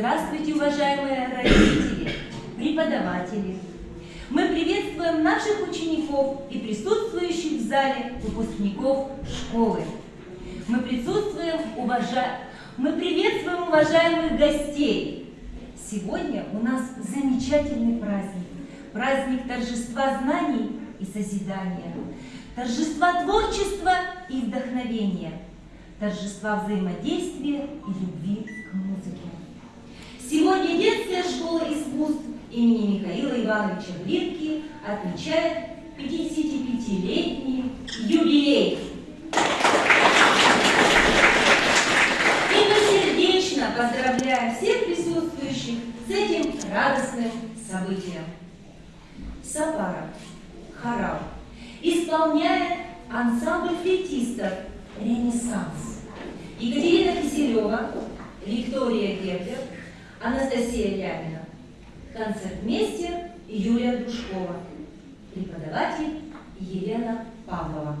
Здравствуйте, уважаемые родители, преподаватели. Мы приветствуем наших учеников и присутствующих в зале выпускников школы. Мы присутствуем, уважа... Мы приветствуем уважаемых гостей. Сегодня у нас замечательный праздник. Праздник торжества знаний и созидания. Торжества творчества и вдохновения. Торжества взаимодействия и любви к музыке. Сегодня детская школа искусств имени Михаила Ивановича Глинки отмечает 55-летний юбилей. И мы сердечно всех присутствующих с этим радостным событием. Сапара, хорал, исполняет ансамбль флейтистов «Ренессанс». Екатерина Киселева, Виктория Гербер, Анастасия Лямина. Концертмейстер Юлия Душкова. Преподаватель Елена Павлова.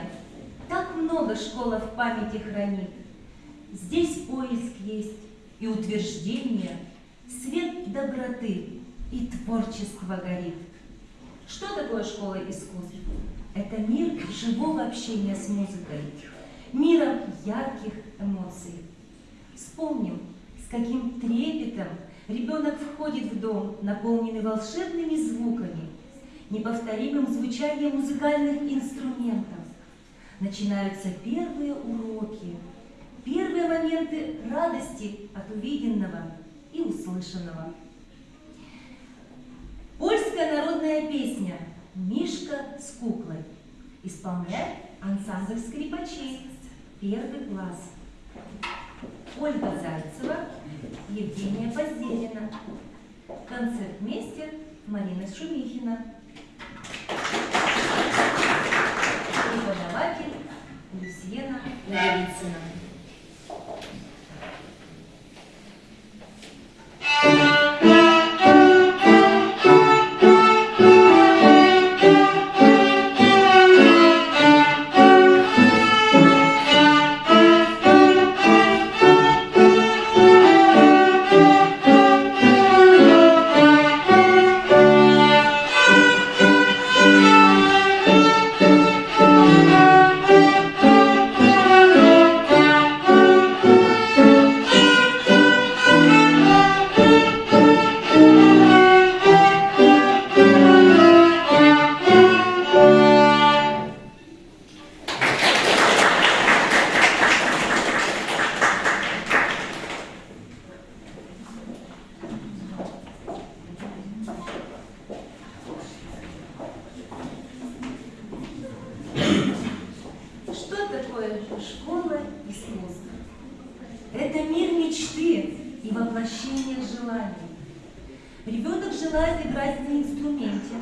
Мгновения. Так много школа в памяти хранит. Здесь поиск есть и утверждение, свет доброты и творчество горит. Что такое школа искусств? Это мир живого общения с музыкой, миром ярких эмоций. Вспомним, с каким трепетом ребенок входит в дом, наполненный волшебными звуками, неповторимым звучанием музыкальных инструментов. Начинаются первые уроки, первые моменты радости от увиденного и услышанного. Польская народная песня «Мишка с куклой» исполняет ансамбль скрипачей «Первый класс». Ольга Зайцева, Евгения Позделина. Концертмейстер Марина Шумихина. Преподаватель Люсьена Левицына. Желает играть на инструменте,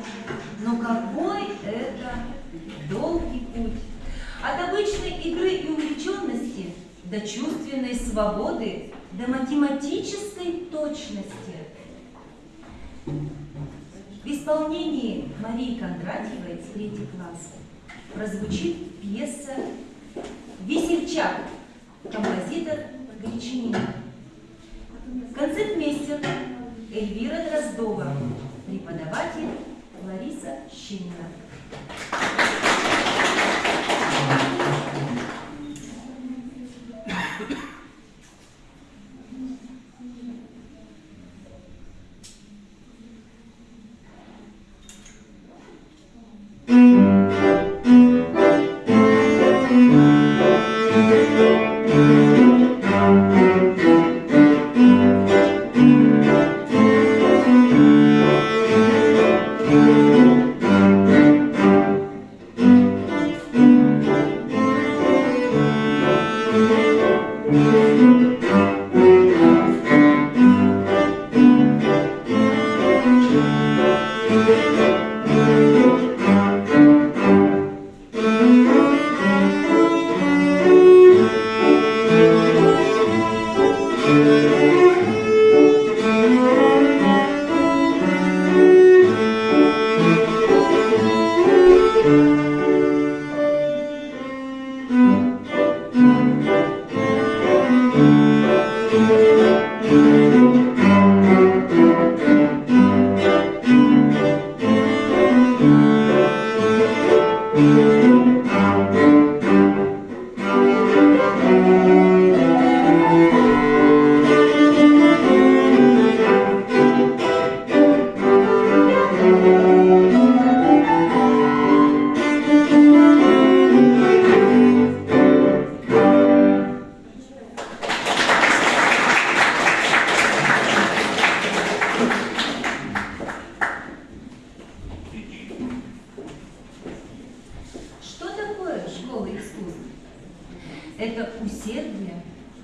но какой это долгий путь. От обычной игры и увлеченности до чувственной свободы, до математической точности. В исполнении Марии Кондратьевой, третий класс, прозвучит пьеса «Весельчак», композитор Гречанина. Концертмейстер Эльвира Дроздова, преподаватель Лариса Щинина.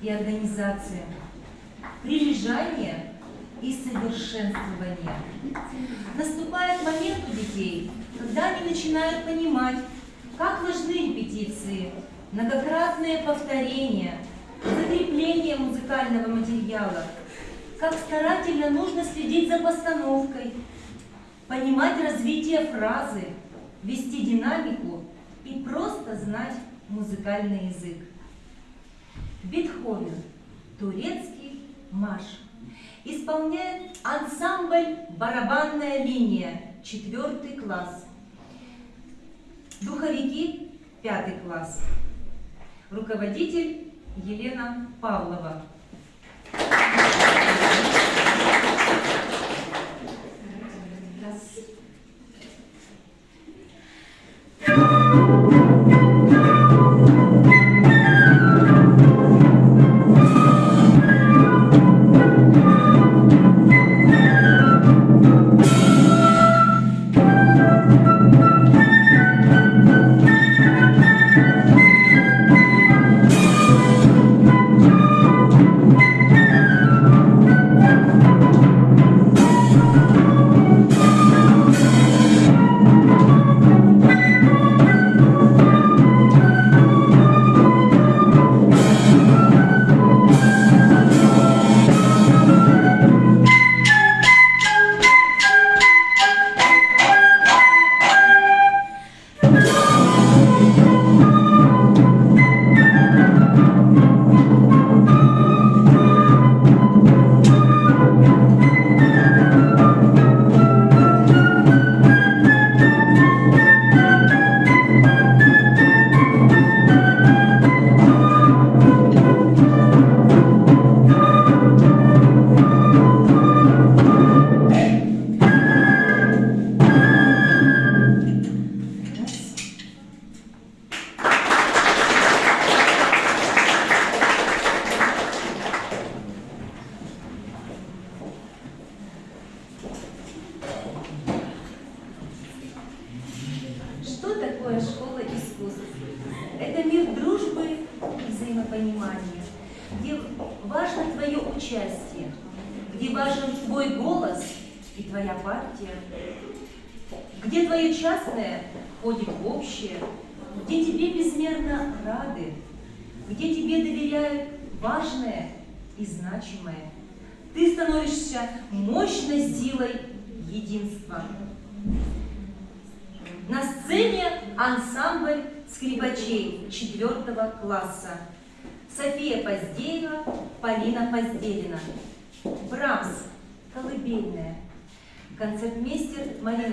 И организация, прилежание и совершенствование. Наступает момент у детей, когда они начинают понимать, как важны репетиции, многократные повторения, закрепление музыкального материала, как старательно нужно следить за постановкой, понимать развитие фразы, вести динамику и просто знать музыкальный язык. Бетховен, турецкий марш. Исполняет ансамбль «Барабанная линия», четвертый класс. Духовики, пятый класс. Руководитель Елена Павлова. Раз.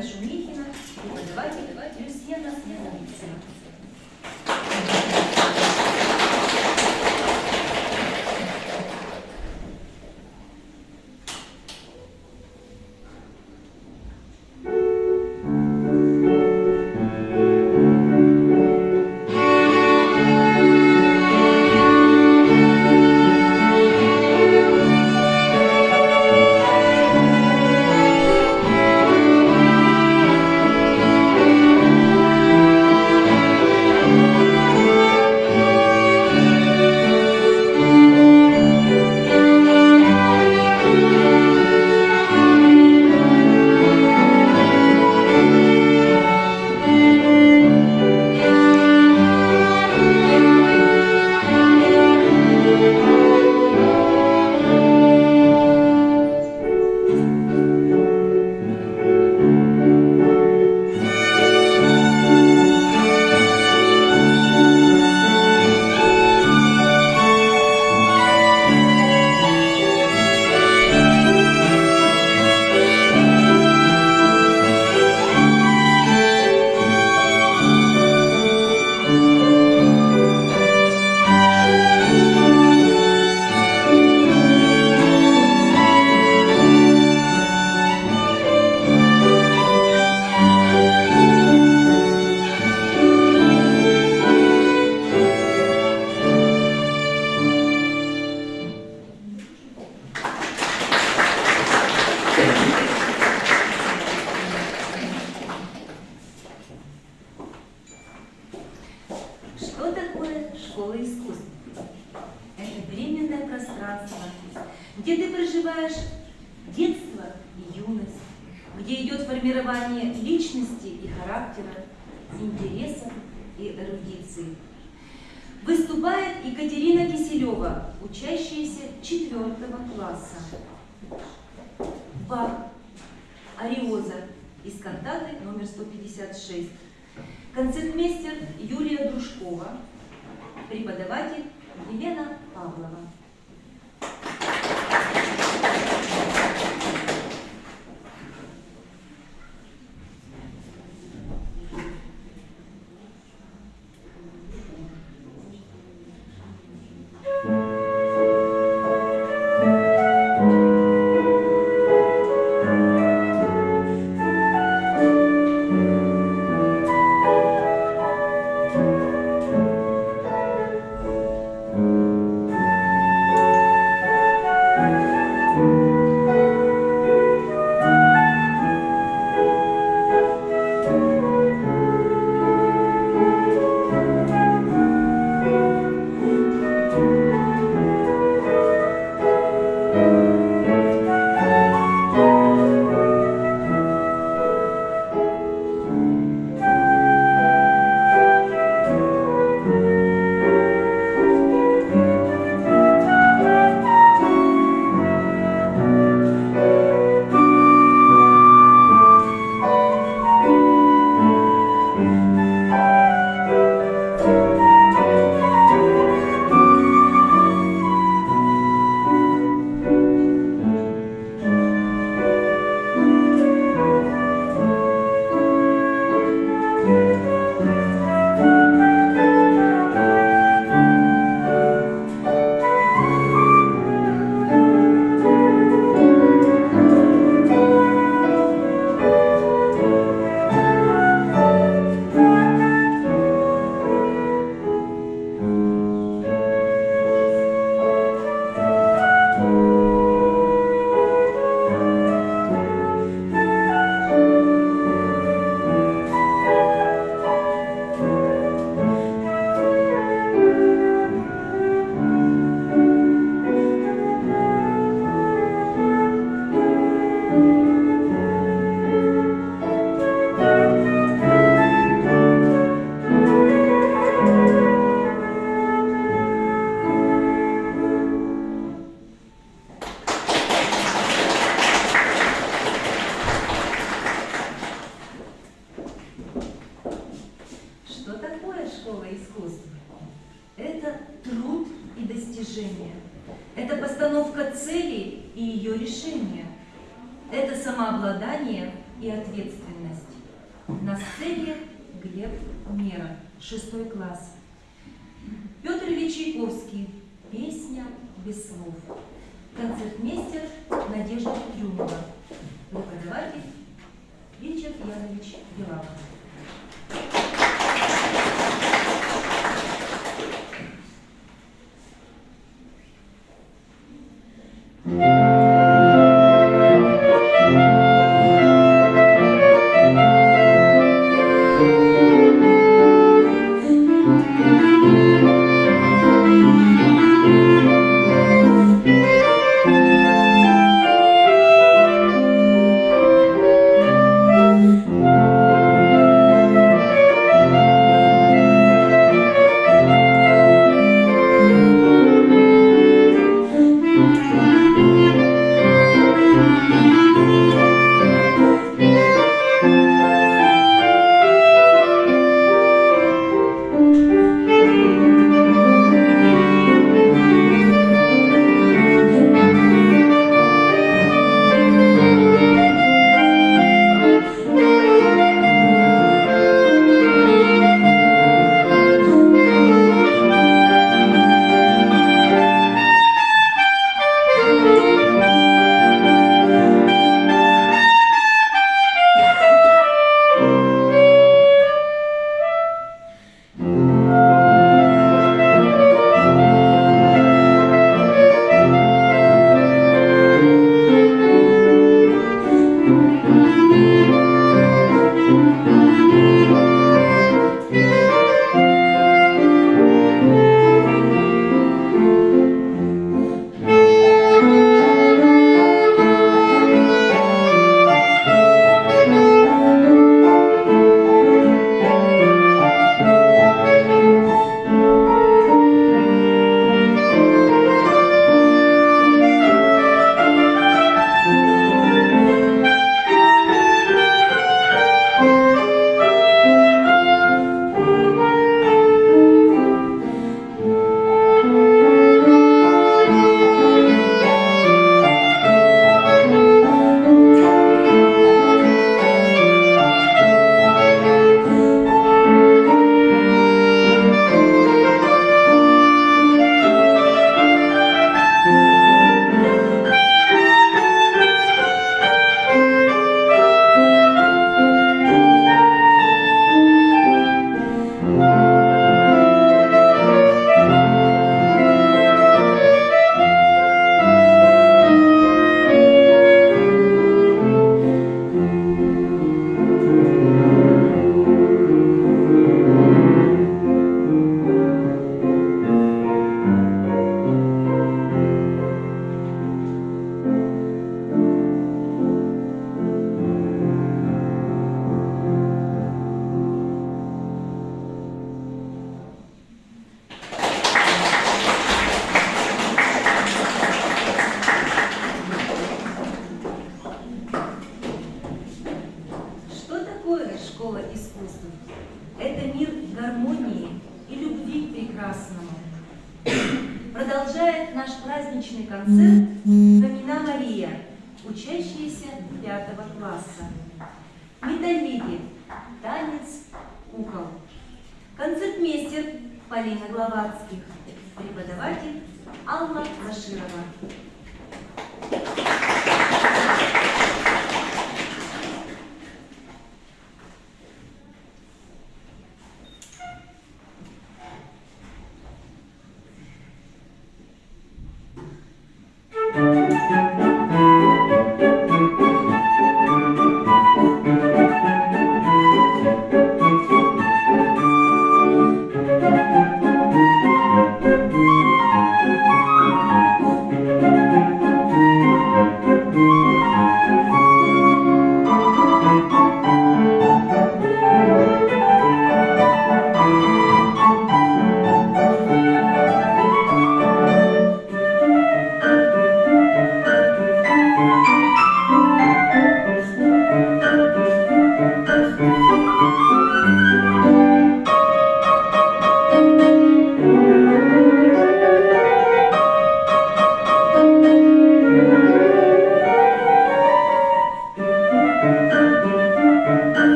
Концертмейстер Марина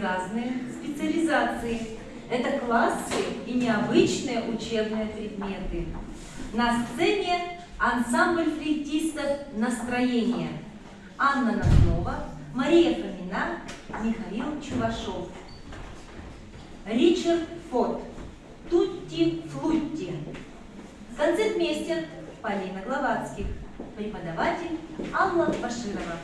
разные специализации. Это классы и необычные учебные предметы. На сцене ансамбль флейтистов «Настроение». Анна Назнова, Мария Фомина, Михаил Чувашов. Ричард Фот. Тутти Флутти. Концертмейстер Полина Гловацких. Преподаватель Алла Баширова.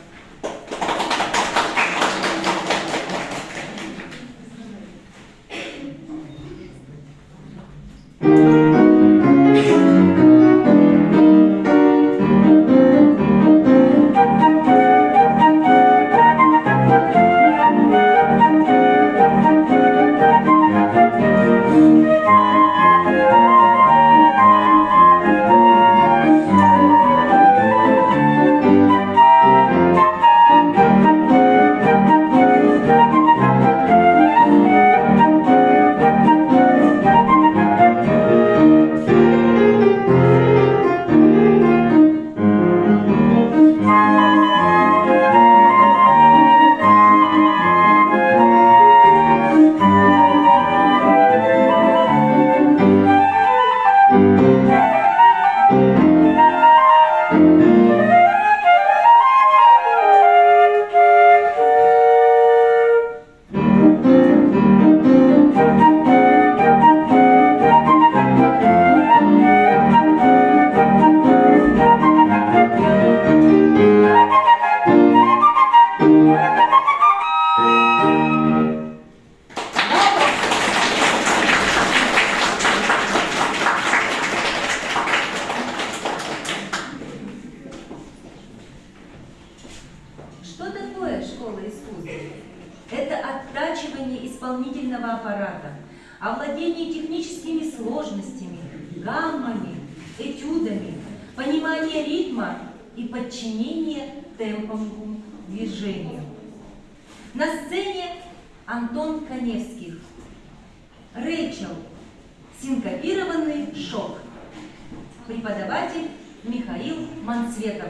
И подчинение темповому движению. На сцене Антон Коневских. Рэйчел. Синкопированный шок. Преподаватель Михаил Манцветов.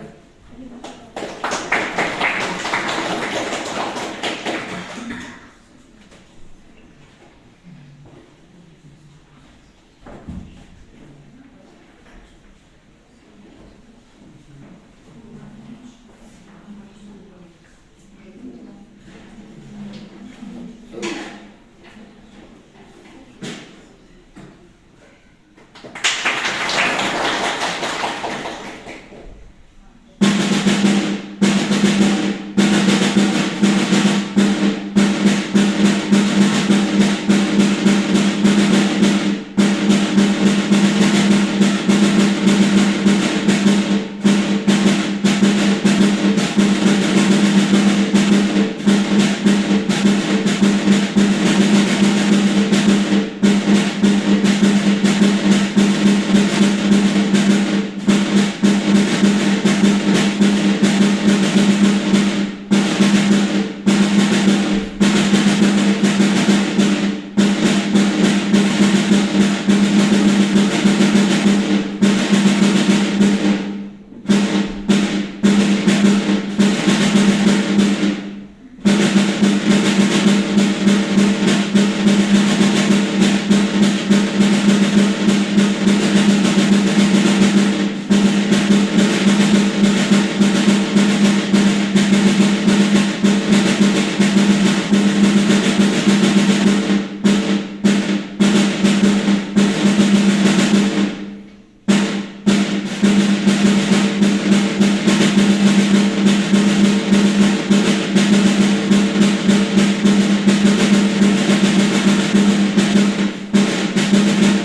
Что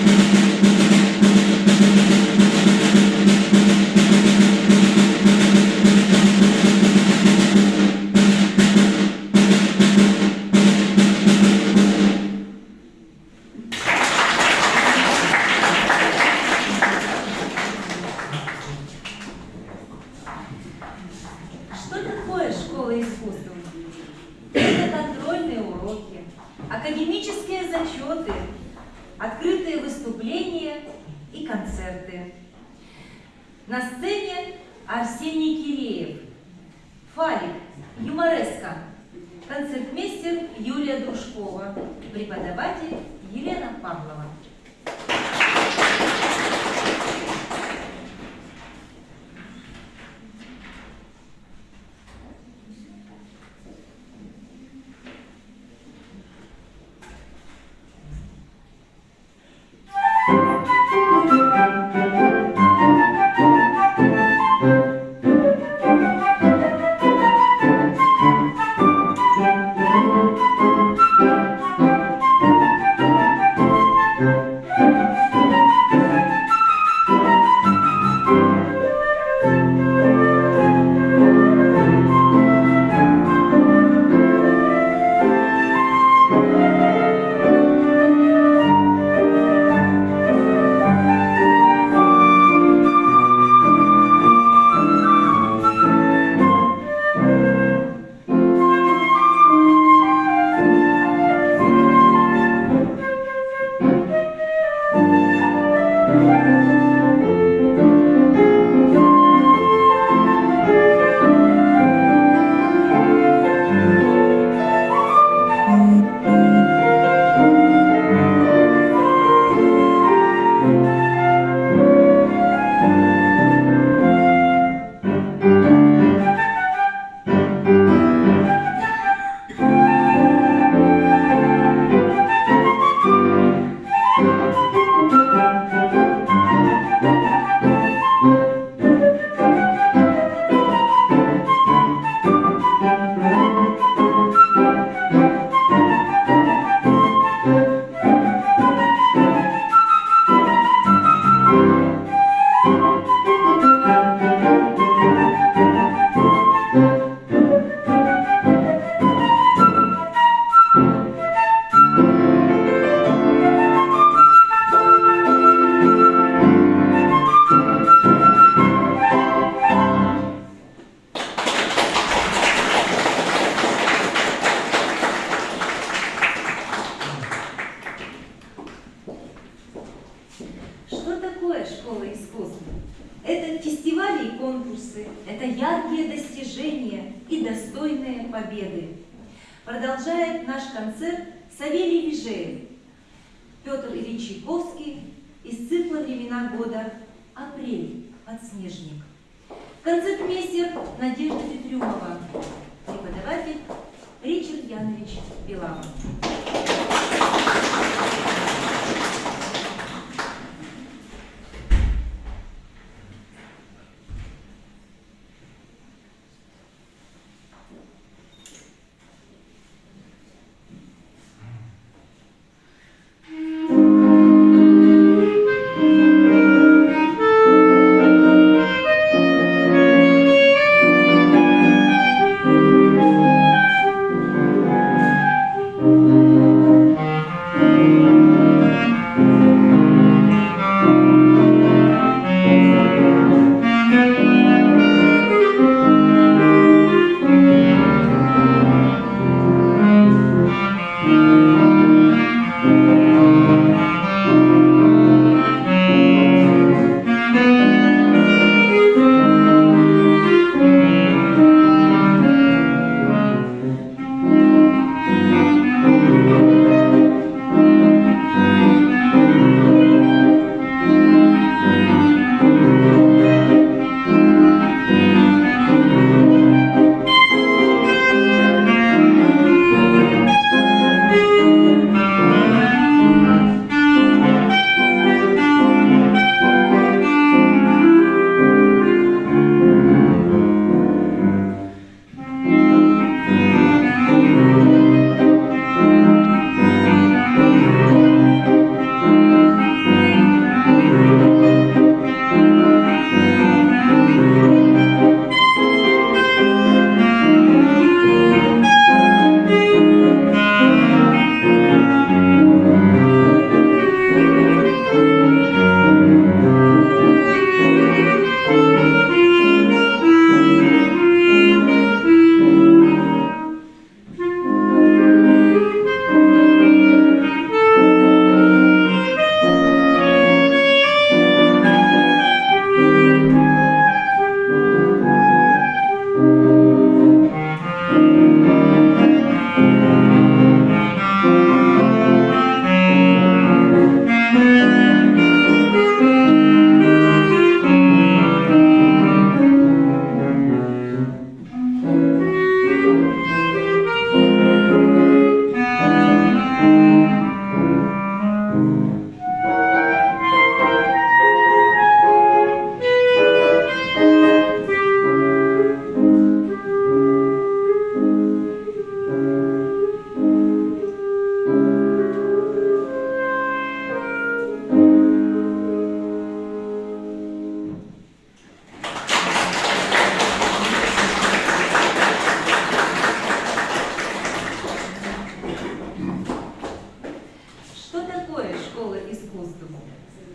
школа искусств.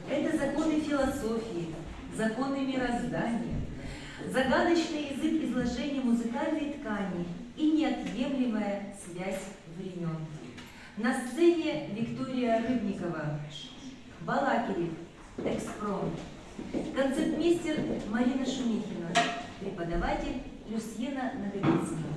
Это законы философии, законы мироздания, загадочный язык изложения музыкальной ткани и неотъемлемая связь времен. На сцене Виктория Рыбникова, Балакирев, Экспром, концертмейстер Марина Шумихина, преподаватель Люсьена Наговицына.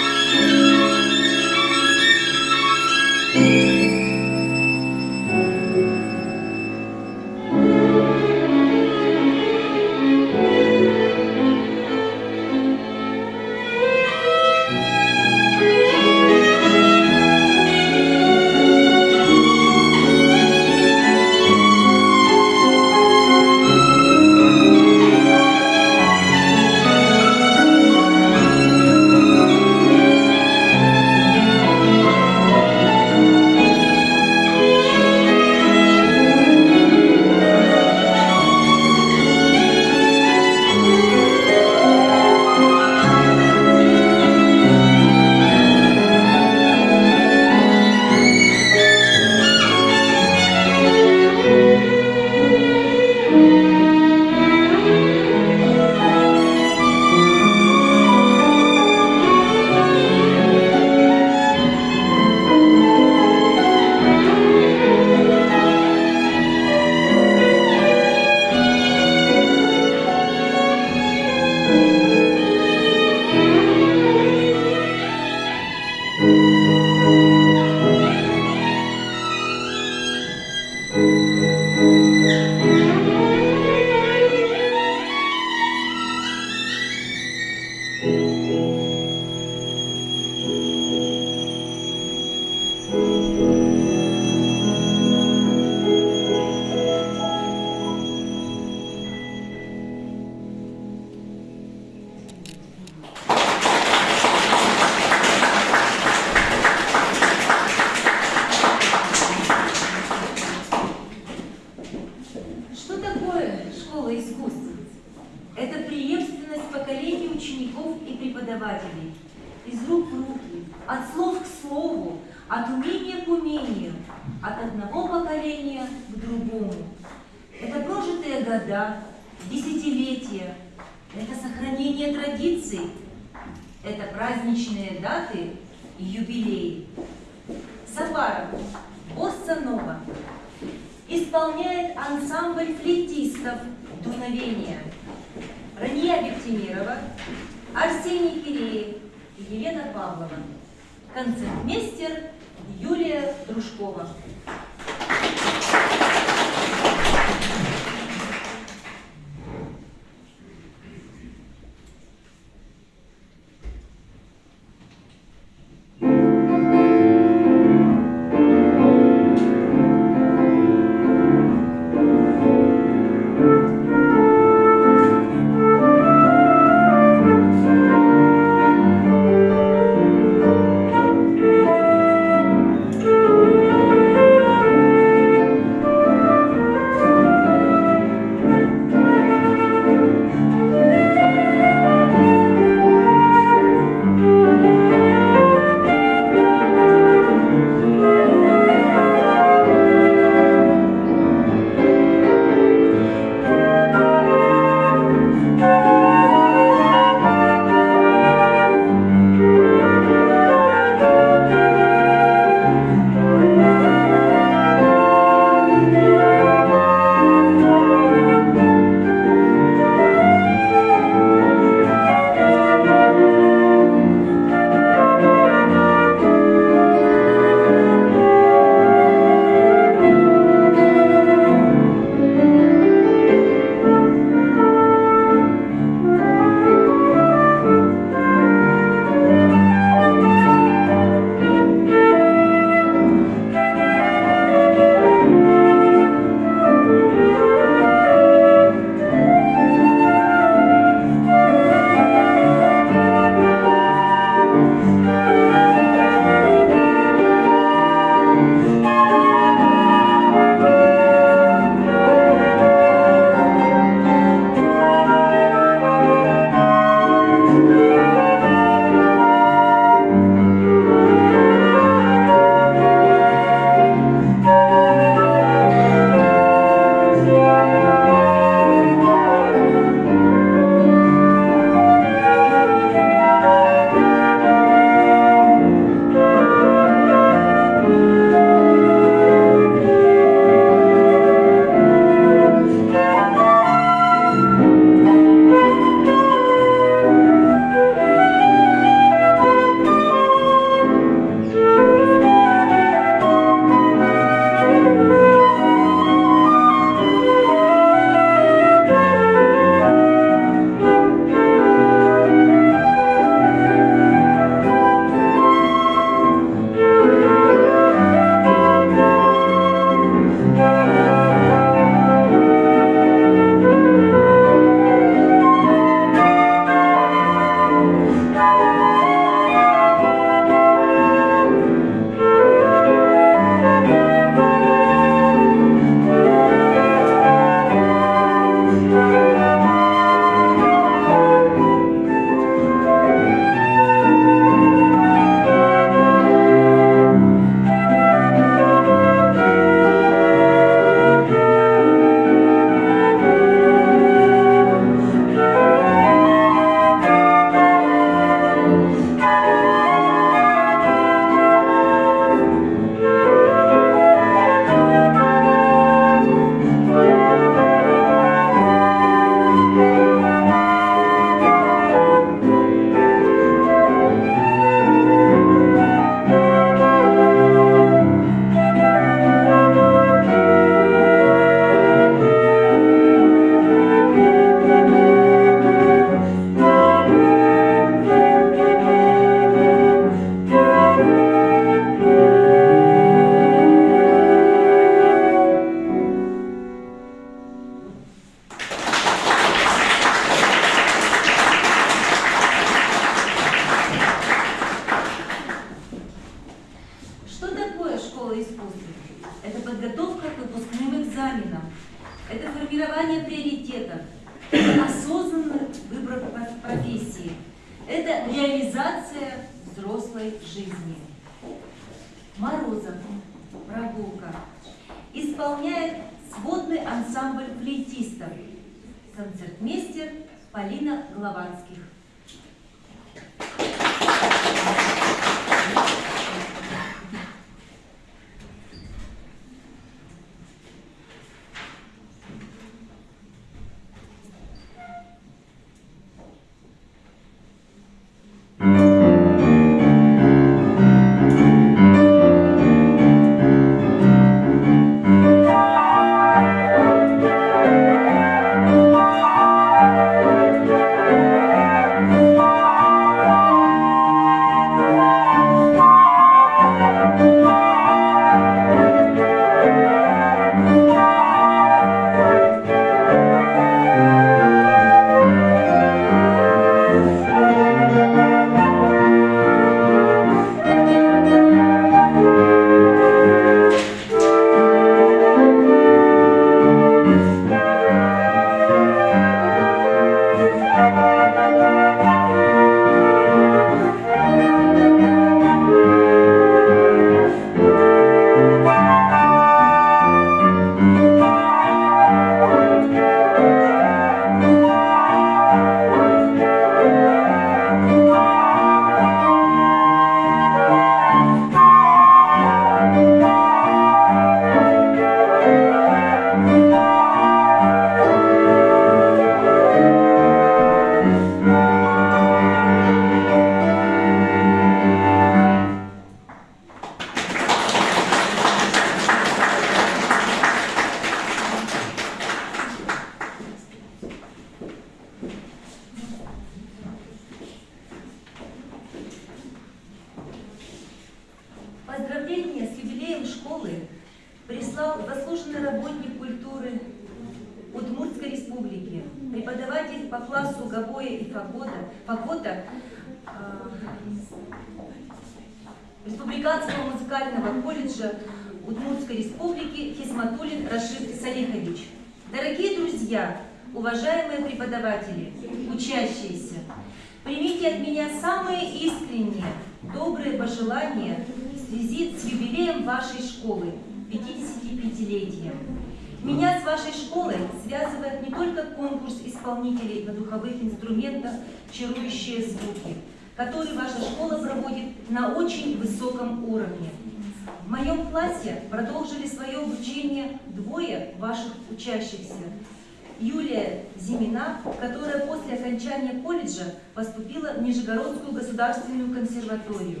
Которая после окончания колледжа поступила в Нижегородскую государственную консерваторию.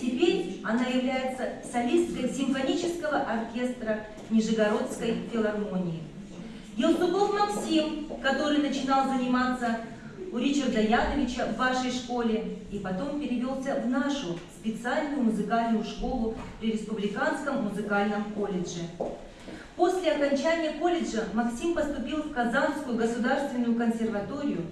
Теперь она является солисткой симфонического оркестра Нижегородской филармонии. Елсуков Максим, который начинал заниматься у Ричарда Яновича в вашей школе и потом перевелся в нашу специальную музыкальную школу при Республиканском музыкальном колледже. После окончания колледжа Максим поступил в Казанскую государственную консерваторию,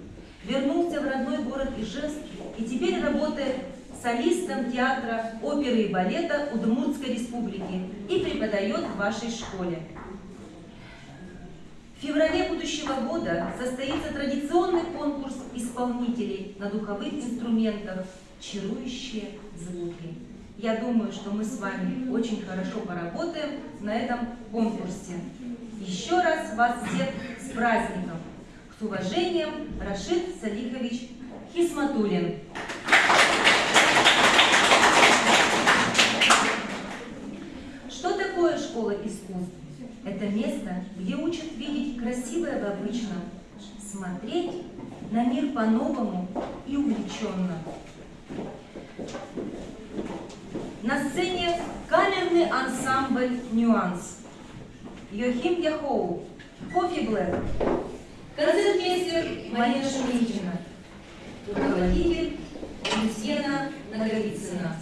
вернулся в родной город Ижевск и теперь работает солистом театра, оперы и балета Удмуртской республики и преподает в вашей школе. В феврале будущего года состоится традиционный конкурс исполнителей на духовых инструментах «Чарующие звуки». Я думаю, что мы с вами очень хорошо поработаем на этом конкурсе. Еще раз вас всех с праздником! С уважением, Рашид Салихович Хисматулин. Что такое школа искусств? Это место, где учат видеть красивое в обычном, смотреть на мир по-новому и увлеченно. На сцене камерный ансамбль «Нюанс». Йохим Яхоу, Кофи Блэк, концертмейстер Марина Шумихина, руководитель Люсьена Наговицына.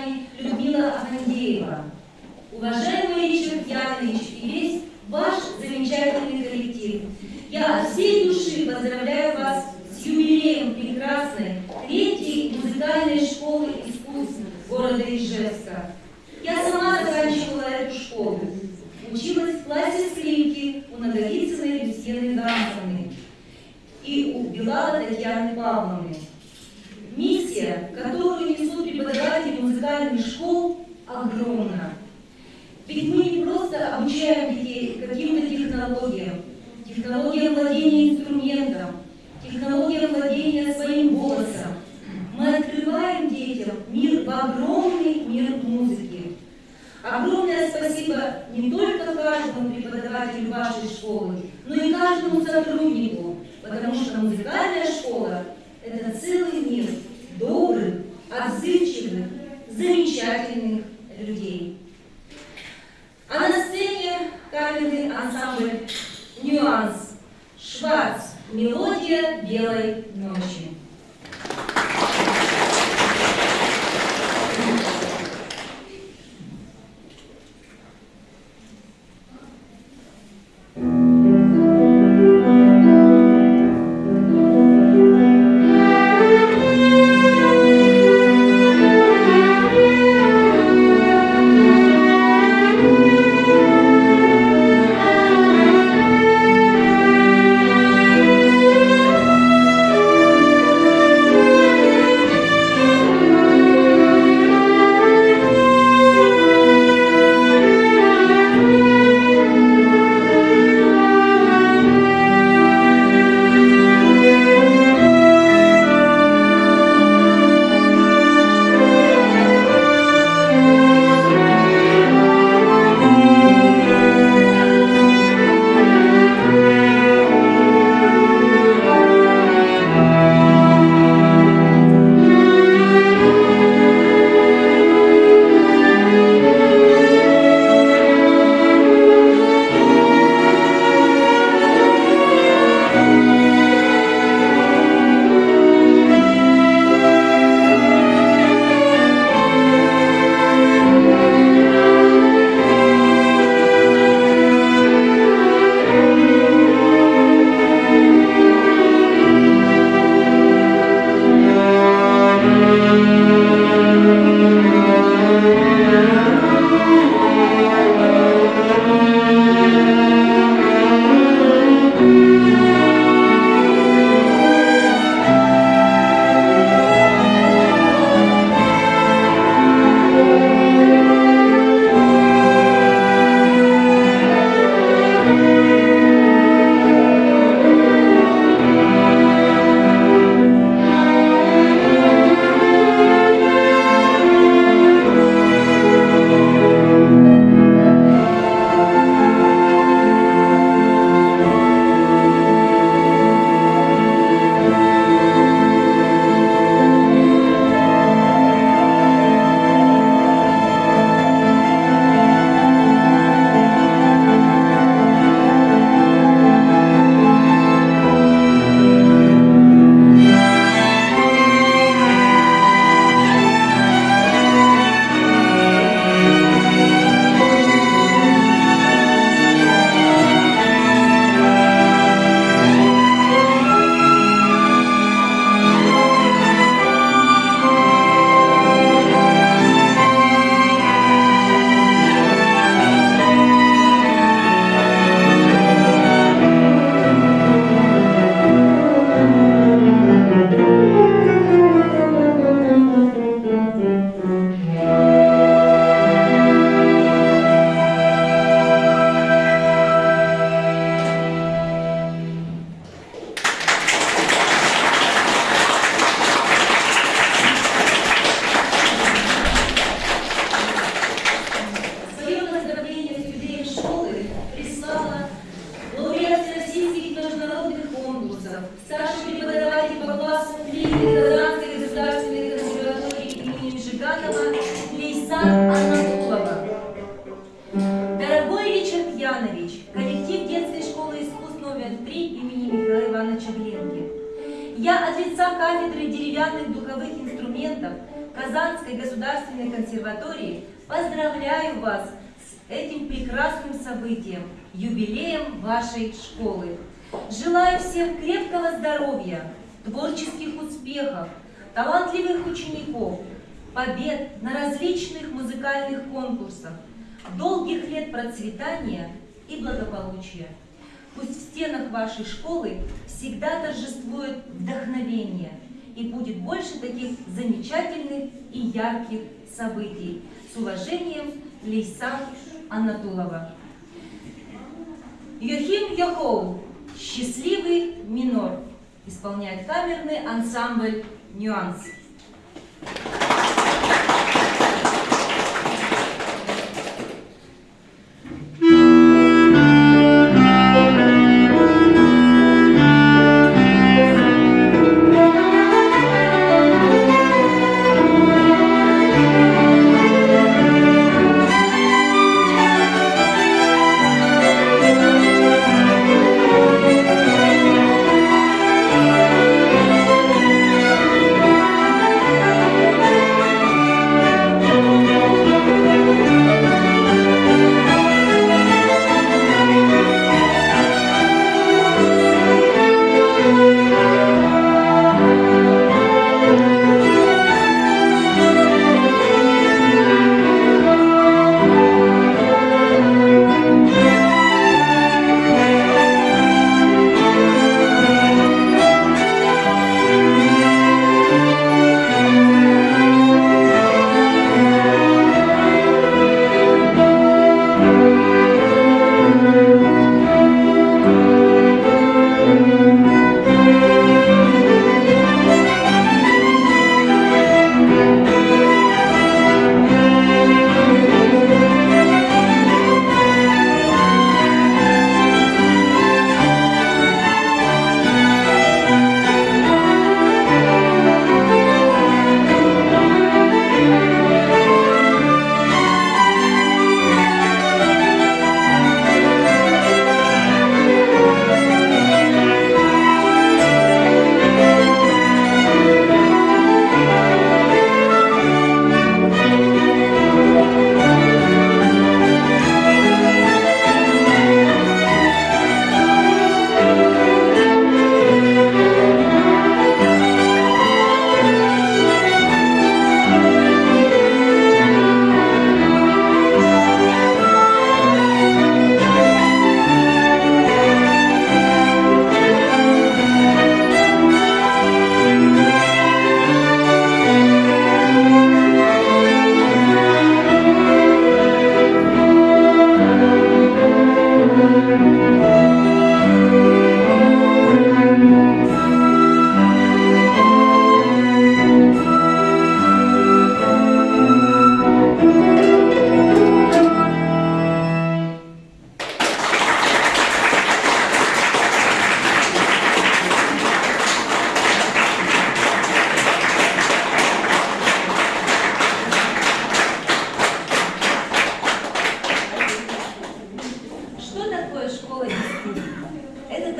Казани Людмила Афандеева. Уважаемый Ричард Янович конкурсах, долгих лет процветания и благополучия. Пусть в стенах вашей школы всегда торжествует вдохновение и будет больше таких замечательных и ярких событий. С уважением, Лейсан Анатулова. Йохим Йохоу «Счастливый минор» исполняет камерный ансамбль «Нюанс».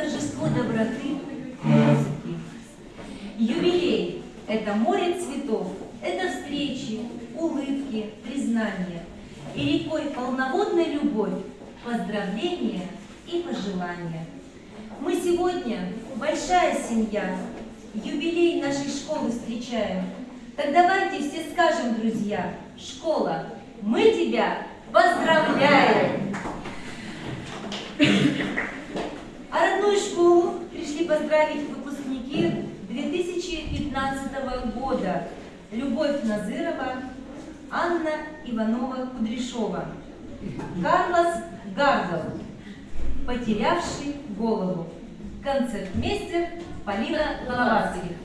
торжество доброты и музыки. Юбилей – это море цветов, это встречи, улыбки, признания. И рекой полноводной любовь, поздравления и пожелания. Мы сегодня большая семья, юбилей нашей школы встречаем. Так давайте все скажем, друзья, школа, мы тебя поздравляем! А родную школу пришли поздравить выпускники 2015 года. Любовь Назырова, Анна Иванова-Кудряшова, Карлос Гаргов, потерявший голову, концертмейстер Полина Лавацких.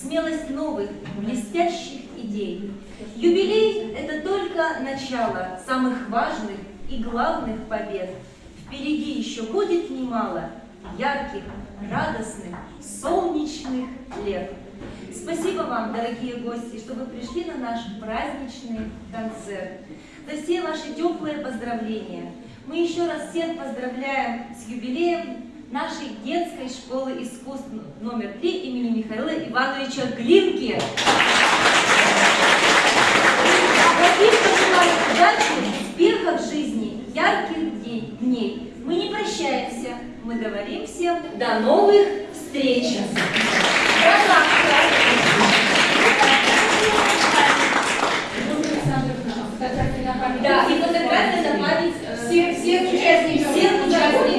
Смелость новых, блестящих идей. Юбилей – это только начало самых важных и главных побед. Впереди еще будет немало ярких, радостных, солнечных лет. Спасибо вам, дорогие гости, что вы пришли на наш праздничный концерт. За все ваши теплые поздравления. Мы еще раз всех поздравляем с юбилеем нашей детской школы искусств номер 3 имени Михаила Ивановича Глинки. Пожелать удачи, успехов в жизни, ярких дней. Мы не прощаемся, мы говорим всем до новых встреч. Да, и фотография на память э, Всех, всех участников. всех